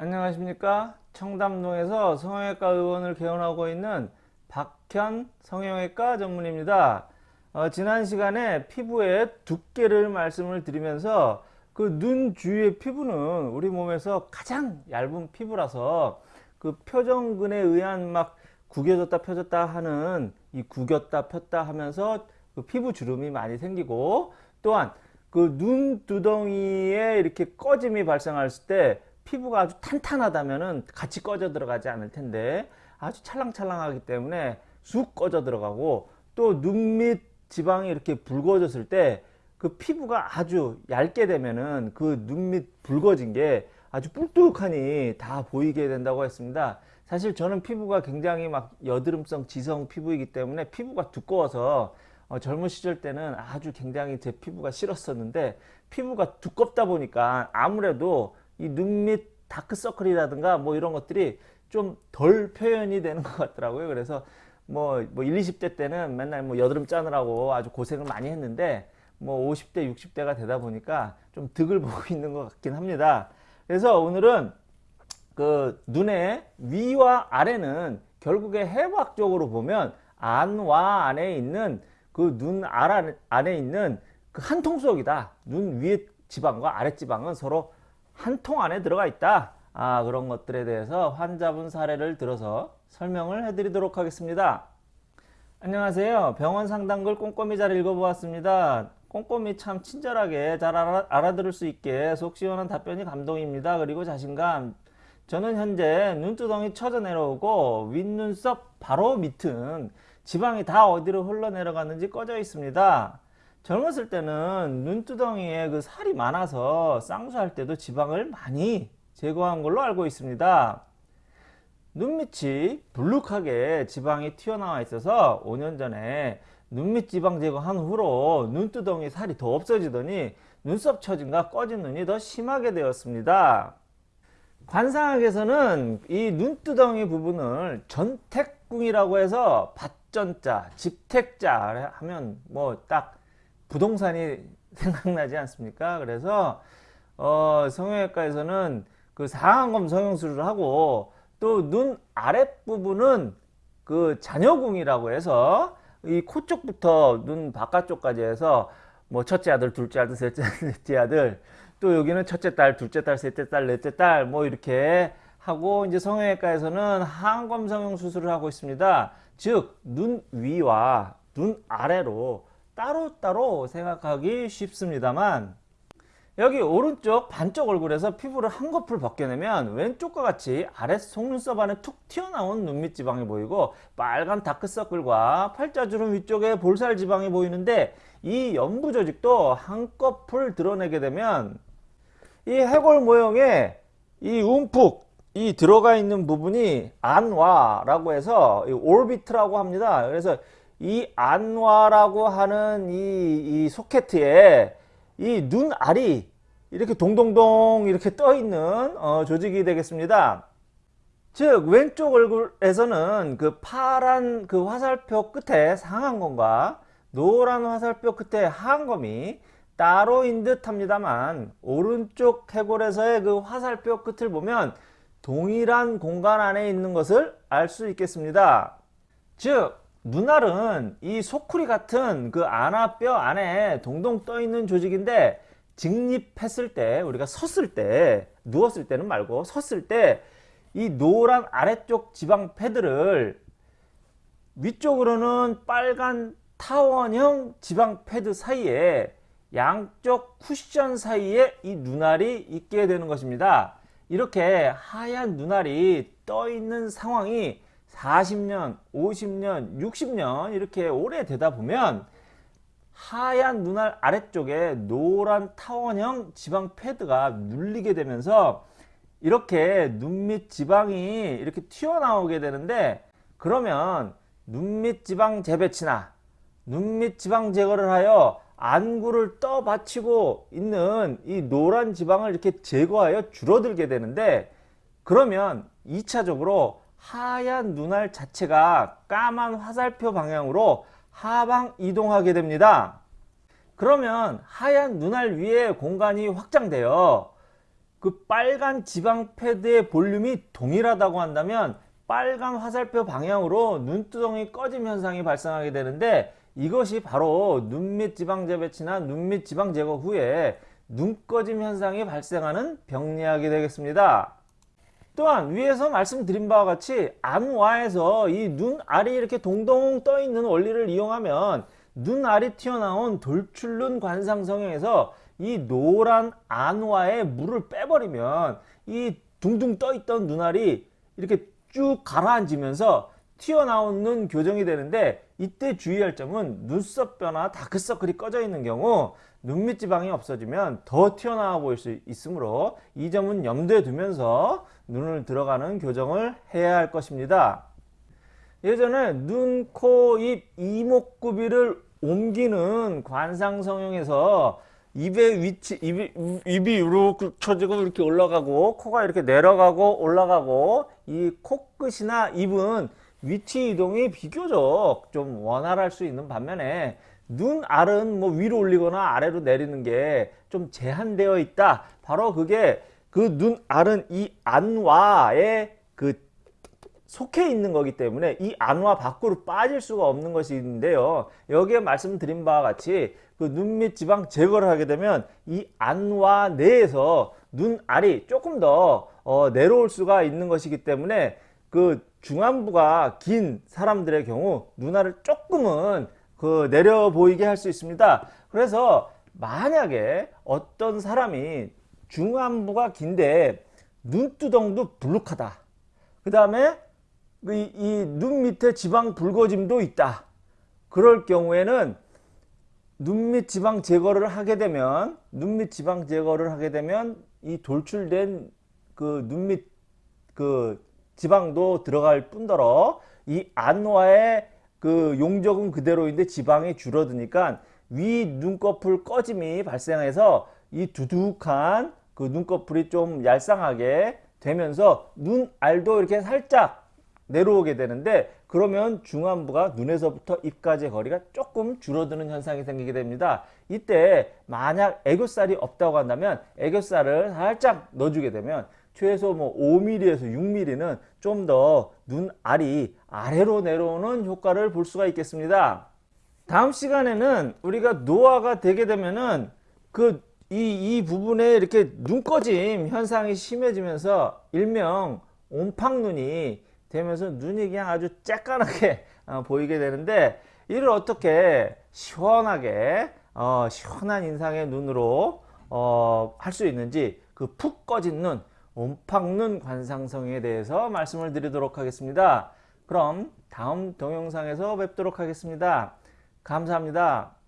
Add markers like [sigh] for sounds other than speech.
안녕하십니까? 청담동에서 성형외과 의원을 개원하고 있는 박현 성형외과 전문입니다. 어, 지난 시간에 피부의 두께를 말씀을 드리면서 그 눈 주위의 피부는 우리 몸에서 가장 얇은 피부라서 그 표정근에 의한 막 구겨졌다 펴졌다 하는 이 구겼다 폈다 하면서 그 피부 주름이 많이 생기고 또한 그 눈두덩이에 이렇게 꺼짐이 발생했을 때 피부가 아주 탄탄하다면 같이 꺼져 들어가지 않을 텐데 아주 찰랑찰랑하기 때문에 쑥 꺼져 들어가고 또 눈 밑 지방이 이렇게 붉어졌을 때 그 피부가 아주 얇게 되면은 그 눈 밑 붉어진 게 아주 뿔뚝하니 다 보이게 된다고 했습니다. 사실 저는 피부가 굉장히 막 여드름성 지성 피부이기 때문에 피부가 두꺼워서 어, 젊은 시절 때는 아주 굉장히 제 피부가 싫었었는데 피부가 두껍다 보니까 아무래도 이 눈 밑 다크서클이라든가 뭐 이런 것들이 좀 덜 표현이 되는 것 같더라고요. 그래서 뭐, 뭐 1, 20대 때는 맨날 뭐 여드름 짜느라고 아주 고생을 많이 했는데 뭐 50대, 60대가 되다 보니까 좀 득을 [laughs] 보고 있는 것 같긴 합니다. 그래서 오늘은 그 눈의 위와 아래는 결국에 해부학적으로 보면 안와 안에 있는 그눈 안에 있는 그 한 통속이다. 눈 위의 지방과 아래 지방은 서로 한 통 안에 들어가 있다. 아, 그런 것들에 대해서 환자분 사례를 들어서 설명을 해드리도록 하겠습니다. 안녕하세요. 병원 상담글 꼼꼼히 잘 읽어보았습니다. 꼼꼼히 참 친절하게 잘 알아, 알아들을 수 있게 속 시원한 답변이 감동입니다. 그리고 자신감. 저는 현재 눈두덩이 쳐져 내려오고 윗눈썹 바로 밑은 지방이 다 어디로 흘러내려갔는지 꺼져 있습니다. 젊었을 때는 눈두덩이에 그 살이 많아서 쌍수할 때도 지방을 많이 제거한 걸로 알고 있습니다. 눈밑이 불룩하게 지방이 튀어나와 있어서 5년 전에 눈밑 지방 제거한 후로 눈두덩이 살이 더 없어지더니 눈썹 처짐과 꺼진 눈이 더 심하게 되었습니다. 관상학에서는 이 눈두덩이 부분을 전택궁이라고 해서 밭전자, 집택자 하면 뭐 딱 부동산이 [laughs] 생각나지 않습니까? 그래서 어, 성형외과에서는 그 상안검 성형술을 하고 또 눈 아랫부분은 그 잔여궁이라고 해서 이 코 쪽부터 눈 바깥쪽까지 해서 뭐 첫째 아들, 둘째 아들, 셋째 아들, 넷째 아들 또 여기는 첫째 딸, 둘째 딸, 셋째 딸, 넷째 딸 뭐 이렇게 하고 이제 성형외과에서는 항검 성형 수술을 하고 있습니다. 즉 눈 위와 눈 아래로 따로따로 생각하기 쉽습니다만 여기 오른쪽 반쪽 얼굴에서 피부를 한꺼풀 벗겨내면 왼쪽과 같이 아래 속눈썹 안에 툭 튀어나온 눈밑 지방이 보이고 빨간 다크서클과 팔자주름 위쪽에 볼살 지방이 보이는데 이 연부 조직도 한꺼풀 드러내게 되면 이 해골 모형에 이 움푹 이 들어가 있는 부분이 안와 라고 해서 올비트라고 합니다. 그래서 이 안와라고 하는 이, 이 소켓에 이 눈알이 이렇게 동동동 이렇게 떠 있는 어, 조직이 되겠습니다. 즉 왼쪽 얼굴에서는 그 파란 그 화살표 끝에 상한검과 노란 화살표 끝에 하한검이 따로인 듯 합니다만 오른쪽 해골에서의 그 화살표 끝을 보면 동일한 공간 안에 있는 것을 알 수 있겠습니다. 즉 눈알은 이 소쿠리 같은 그 안아뼈 안에 동동 떠 있는 조직인데 직립했을 때 우리가 섰을 때 누웠을 때는 말고 섰을 때 이 노란 아래쪽 지방 패드를 위쪽으로는 빨간 타원형 지방 패드 사이에 양쪽 쿠션 사이에 이 눈알이 있게 되는 것입니다. 이렇게 하얀 눈알이 떠 있는 상황이 40년, 50년, 60년 이렇게 오래 되다 보면 하얀 눈알 아래쪽에 노란 타원형 지방 패드가 눌리게 되면서 이렇게 눈 밑 지방이 이렇게 튀어나오게 되는데 그러면 눈 밑 지방 재배치나 눈 밑 지방 제거를 하여 안구를 떠 받치고 있는 이 노란 지방을 이렇게 제거하여 줄어들게 되는데 그러면 2차적으로 하얀 눈알 자체가 까만 화살표 방향으로 하방 이동하게 됩니다. 그러면 하얀 눈알 위에 공간이 확장되어 그 빨간 지방 패드의 볼륨이 동일하다고 한다면 빨간 화살표 방향으로 눈두덩이 꺼짐 현상이 발생하게 되는데 이것이 바로 눈밑 지방 재배치나 눈밑 지방 제거 후에 눈 꺼짐 현상이 발생하는 병리학이 되겠습니다. 또한 위에서 말씀드린 바와 같이 안와에서 이 눈알이 이렇게 동동 떠 있는 원리를 이용하면 눈알이 튀어나온 돌출눈 관상 성형에서 이 노란 안와에 물을 빼버리면 이 둥둥 떠 있던 눈알이 이렇게 쭉 가라앉으면서 튀어나온 눈 교정이 되는데 이때 주의할 점은 눈썹 뼈나 다크서클이 꺼져 있는 경우 눈밑 지방이 없어지면 더 튀어나와 보일 수 있으므로 이 점은 염두에 두면서 눈을 들어가는 교정을 해야 할 것입니다. 예전에 눈, 코, 입, 이목구비를 옮기는 관상성형에서 입의 위치, 입이, 입이 이렇게 쳐지고 이렇게 올라가고 코가 이렇게 내려가고 올라가고 이 코끝이나 입은 위치 이동이 비교적 좀 원활할 수 있는 반면에 눈 알은 뭐 위로 올리거나 아래로 내리는 게 좀 제한되어 있다. 바로 그게 그 눈 알은 이 안와에 그 속해 있는 거기 때문에 이 안와 밖으로 빠질 수가 없는 것이 있는데요. 여기에 말씀드린 바와 같이 그 눈 밑 지방 제거를 하게 되면 이 안와 내에서 눈알이 조금 더 어, 내려올 수가 있는 것이기 때문에 그 중안부가 긴 사람들의 경우 눈알을 조금은 그 내려 보이게 할 수 있습니다. 그래서 만약에 어떤 사람이 중안부가 긴데 눈두덩도 불룩하다. 그 다음에 이 눈 밑에 지방 붉어짐도 있다. 그럴 경우에는 눈 밑 지방 제거를 하게 되면 눈 밑 지방 제거를 하게 되면 이 돌출된 그 눈 밑 그 지방도 들어갈 뿐더러 이 안와의 그 용적은 그대로인데 지방이 줄어드니까 위 눈꺼풀 꺼짐이 발생해서 이 두둑한 그 눈꺼풀이 좀 얄쌍하게 되면서 눈알도 이렇게 살짝 내려오게 되는데 그러면 중안부가 눈에서부터 입까지 거리가 조금 줄어드는 현상이 생기게 됩니다. 이때 만약 애교살이 없다고 한다면 애교살을 살짝 넣어주게 되면 최소 뭐 5mm에서 6mm는 좀 더 눈알이 아래로 내려오는 효과를 볼 수가 있겠습니다. 다음 시간에는 우리가 노화가 되게 되면은 그 이 이 부분에 이렇게 눈꺼짐 현상이 심해지면서 일명 옴팡눈이 되면서 눈이 그냥 아주 쬐깐하게 어, 보이게 되는데 이를 어떻게 시원하게 어, 시원한 인상의 눈으로 어, 할 수 있는지 그 푹 꺼진 눈 옴팡눈 관상성에 대해서 말씀을 드리도록 하겠습니다. 그럼 다음 동영상에서 뵙도록 하겠습니다. 감사합니다.